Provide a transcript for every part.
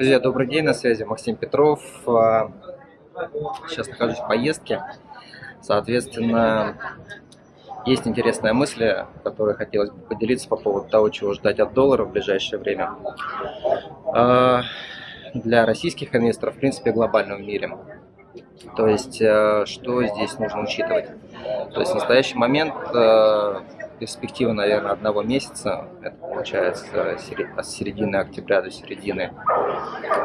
Друзья, добрый день, на связи Максим Петров. А, сейчас нахожусь в поездке. Соответственно, есть интересная мысль, которой хотелось бы поделиться по поводу того, чего ждать от доллара в ближайшее время. А, для российских инвесторов, в принципе, глобальном мире. То есть, э, что здесь нужно учитывать? То есть, в настоящий момент перспектива, наверное, одного месяца, это получается с середины октября до середины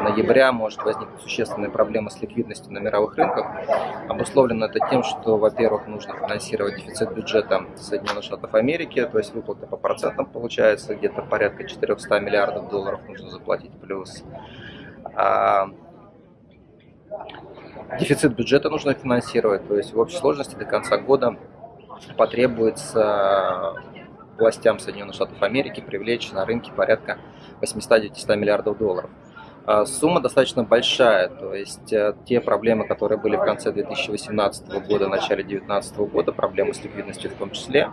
ноября, может возникнуть существенная проблема с ликвидностью на мировых рынках. Обусловлено это тем, что, во-первых, нужно финансировать дефицит бюджета Соединенных Штатов Америки, то есть выплаты по процентам получается, где-то порядка 400 миллиардов долларов нужно заплатить плюс. А дефицит бюджета нужно финансировать, то есть в общей сложности до конца года потребуется властям Соединенных Штатов Америки привлечь на рынке порядка 800-900 миллиардов долларов. А, сумма достаточно большая, то есть э, те проблемы, которые были в конце 2018 года, начале 2019 года, проблемы с ликвидностью в том числе,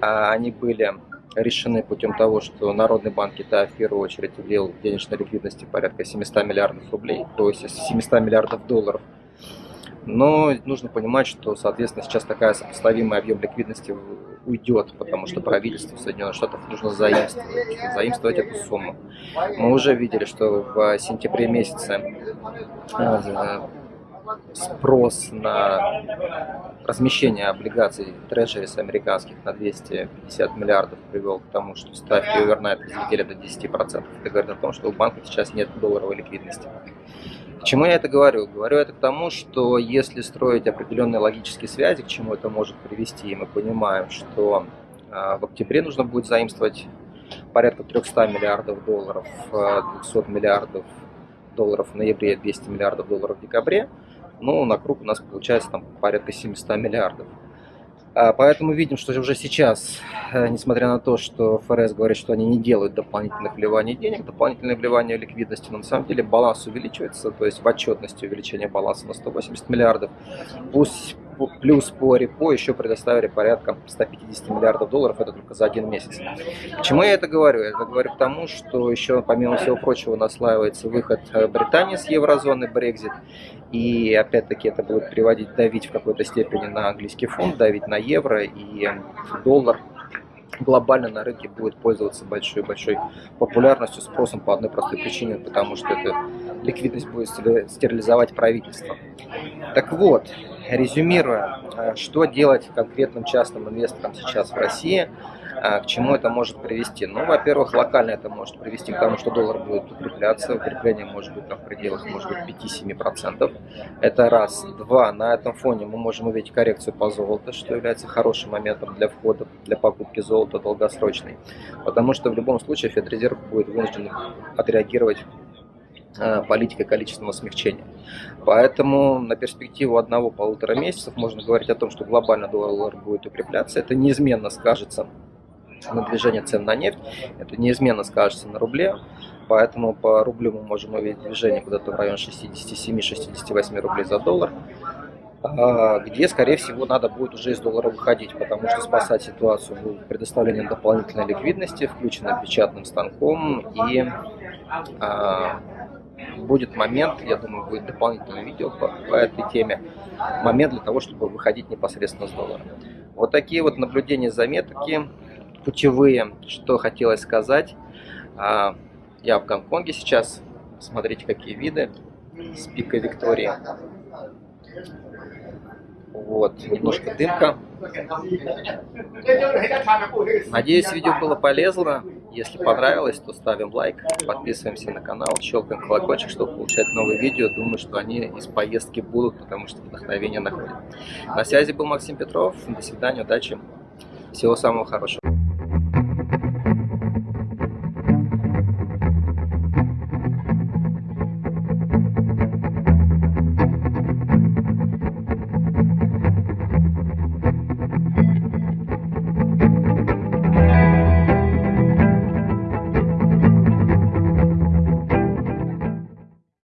они были решены путем того, что Народный банк Китая в первую очередь влил денежной ликвидности порядка 700 миллиардов рублей, то есть 700 миллиардов долларов – но нужно понимать, что, соответственно, сейчас такая сопоставимый объем ликвидности уйдет, потому что правительству Соединенных Штатов нужно заимствовать, заимствовать эту сумму. Мы уже видели, что в сентябре месяце э, спрос на размещение облигаций трежерис американских на 250 миллиардов привел к тому, что ставки овернайт взлетели до 10%. Это говорит о том, что у банка сейчас нет долларовой ликвидности. К чему я это говорю? Говорю это к тому, что если строить определенные логические связи, к чему это может привести, и мы понимаем, что а, в октябре нужно будет заимствовать порядка 300 миллиардов долларов, 200 а, миллиардов долларов в ноябре, 200 миллиардов долларов в декабре, ну, на круг у нас получается там порядка 700 миллиардов. А, поэтому видим, что уже сейчас, э, несмотря на то, что ФРС говорит, что они не делают дополнительных вливаний денег, дополнительное вливание ликвидности, но на самом деле баланс увеличивается, то есть в отчетности увеличение баланса на 180 миллиардов. Пусть плюс по репо еще предоставили порядка 150 миллиардов долларов, это только за один месяц. Почему я это говорю? Я это говорю к тому, что еще, помимо всего прочего, наслаивается выход э, Британии с еврозоны, Брекзит, и опять-таки это будет приводить, давить в какой-то степени на английский фонд, давить на евро и доллар глобально на рынке будет пользоваться большой-большой популярностью, спросом по одной простой причине, потому что эта ликвидность будет стерилизовать правительство. Так вот, резюмируя, э, что делать конкретным частным инвесторам сейчас в России – а к чему это может привести? Ну, во-первых, локально это может привести к тому, что доллар будет укрепляться. Укрепление может быть там в пределах, может быть, 5-7%. Это раз. Два. На этом фоне мы можем увидеть коррекцию по золоту, что является хорошим моментом для входа, для покупки золота долгосрочной. Потому что в любом случае Федрезерв будет вынужден отреагировать а, политикой количественного смягчения. Поэтому на перспективу одного-полутора месяцев можно говорить о том, что глобально доллар будет укрепляться. Это неизменно скажется на движение цен на нефть, это неизменно скажется на рубле, поэтому по рублю мы можем увидеть движение куда-то в район 67-68 рублей за доллар, а, где, скорее всего, надо будет уже из доллара выходить, потому что спасать ситуацию будет предоставление дополнительной ликвидности, включенной печатным станком, и а, будет момент, я думаю, будет дополнительное видео по, по этой теме, момент для того, чтобы выходить непосредственно с доллара. Вот такие вот наблюдения, заметки путевые, что хотелось сказать. А, я в Гонконге сейчас. Смотрите, какие виды с пика Виктории. Вот, немножко дымка. Надеюсь, видео было полезно. Если понравилось, то ставим лайк, подписываемся на канал, щелкаем колокольчик, чтобы получать новые видео. Думаю, что они из поездки будут, потому что вдохновение находит. На связи был Максим Петров. До свидания, удачи, всего самого хорошего.